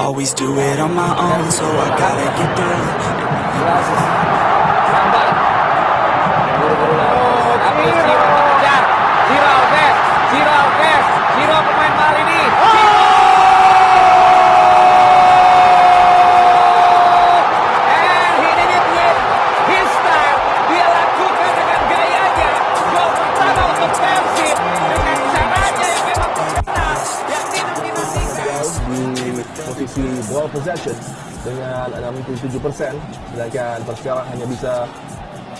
always do it on my own, so I gotta get through. Ball possession dengan 67% sedangkan Persikawan hanya bisa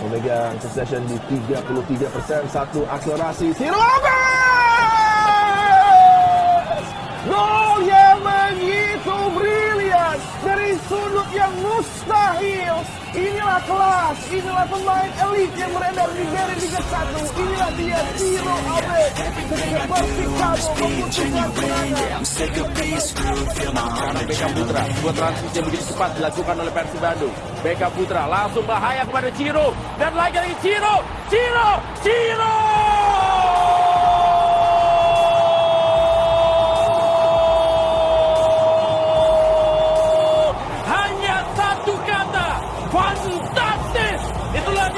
memegang possession di 33% satu akselerasi Lopez! Gol yang begitu brilian dari sudut yang mustahil inilah kelas inilah pemain elit yang beredar di dari Liga 1 inilah dia Ciro Lopez ketika Persikabo memutuskan kemenangan. Karena Beckham Putra, sebuah transisi yang begitu cepat dilakukan oleh Persib Bandung. Beckham Putra langsung bahaya kepada Ciro. Dan lagi lagi Ciro, Ciro, Ciro.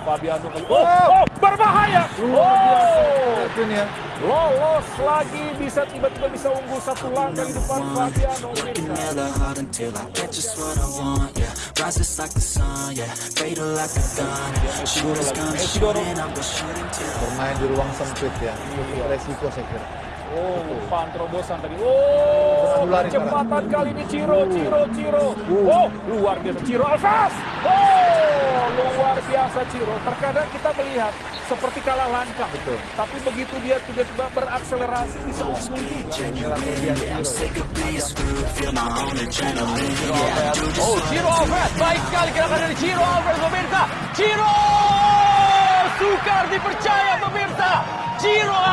Fabiano kali. Oh, oh, berbahaya. Oh, lolos lagi bisa tiba-tiba bisa unggul satu langkah di depan Fabiano. Bermain di ruang sempit ya, resiko saya kira. Oh, umpan terobosan tadi. Oh, kecepatan kali ini Ciro, Ciro, Ciro. Oh, luar biasa Ciro Alves. Oh, luar biasa Ciro. Terkadang kita melihat seperti kalah langkah. Betul. Tapi begitu dia tiba-tiba berakselerasi bisa unggul juga. I'm sick of being screwed. Feel my own adrenaline. Yeah, I do this Oh, Ciro Alves. Baik sekali gerakan dari Ciro Alves, pemirsa. Ciro! Sukar dipercaya, pemirsa. Ciro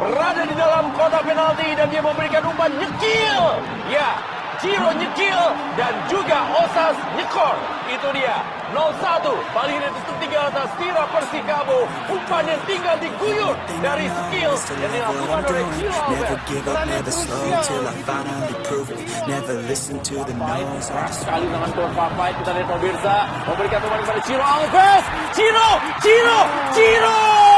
berada di dalam kotak penalti dan dia memberikan umpan nyekil. Ya, Ciro nyekil dan juga Osas nyekor. Itu dia. 0-1. Paling tentu tinggal atas Tira Persikabo. Umpan yang tinggal diguyur dari skill yang dilakukan oleh Ciro Never Alves. give up, never slow till I finally prove it. Never listen to the noise. I just sekali dengan Tuan Papai kita lihat pemirsa memberikan umpan kepada Ciro Alves Ciro Ciro Ciro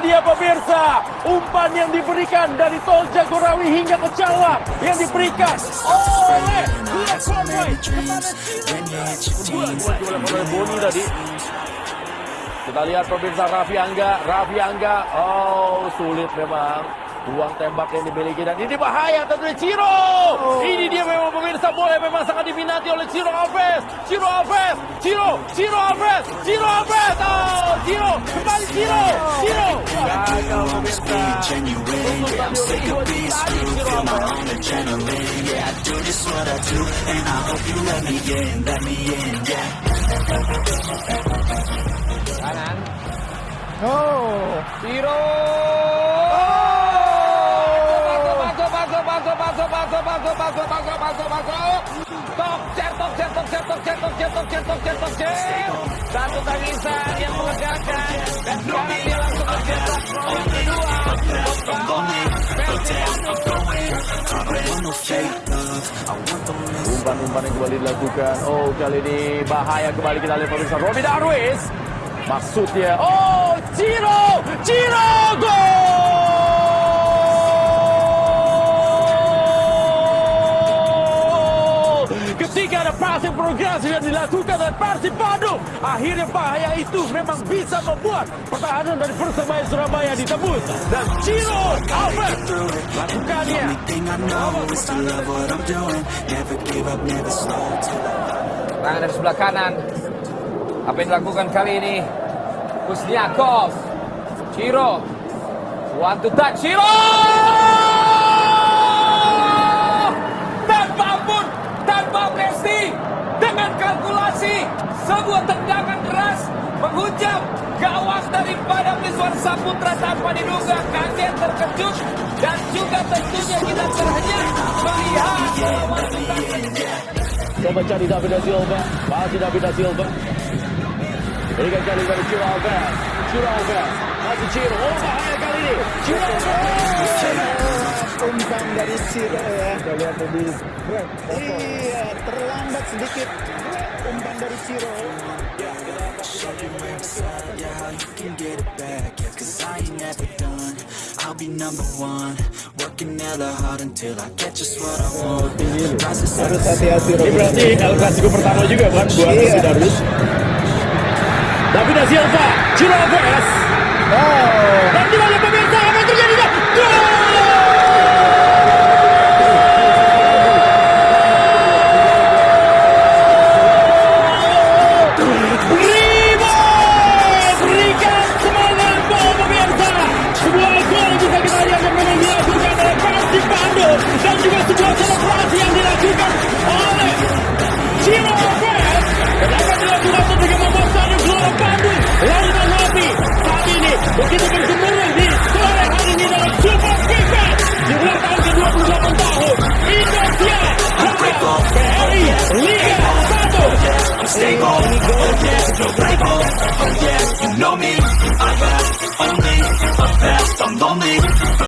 dia pemirsa umpan yang diberikan dari Tol Jagorawi hingga ke Cawang yang diberikan oleh Ciro oleh Boni tadi kita lihat pemirsa Raffi Angga, Raffi Angga, oh sulit memang. Ruang tembak yang dimiliki dan ini bahaya tentunya Ciro. Ini dia memang pemirsa bola yang memang sangat diminati oleh Ciro Alves. Ciro Alves, Ciro, Ciro Alves, Ciro Alves. Oh, Ciro, kembali Ciro, Ciro. Gagal pemirsa. genuine. Yeah, I'm masuk, masuk, masuk, masuk, masuk. Top jet, top jet, top jet, top jet, top jet, top jet, top jet, top jet. Satu tangisan yang melegakan. Dan sekarang dia langsung mencetak yang kedua. Umpan-umpan yang kembali dilakukan. Oh, kali ini bahaya kembali kita lihat pemirsa. Robi Darwis. Maksudnya, oh, Ciro, progres yang dilakukan oleh Persib Bandung. Akhirnya bahaya itu memang bisa membuat pertahanan dari Persebaya Surabaya ditebus. Dan Ciro Albert lakukannya. Tangan dari sebelah kanan. Apa yang dilakukan kali ini? Kusniakov. Ciro. One to touch. Ciro! Sebuah tendangan keras menghujam gawang daripada Miswar Saputra tanpa diduga kaget terkejut dan juga tentunya kita terhenyak melihat Coba cari David da Silva. Masih David da Silva. Berikan kali kepada Ciro Alves. Ciro Alves. Masih Ciro. Oh bahaya kali ini. Ciro Alves. Dari Ciro ya. Kita lihat tadi. Iya, terlambat sedikit. Umpan dari Ciro. I'll be number one Working hella hard until I get just what I want Harus hati-hati Ini berarti El Clasico pertama juga kan buat Iya. David Darius. David da Silva. Ciro Alves. Oh, Dan di mana know me. I rap, I'm late, I'm I'm lonely.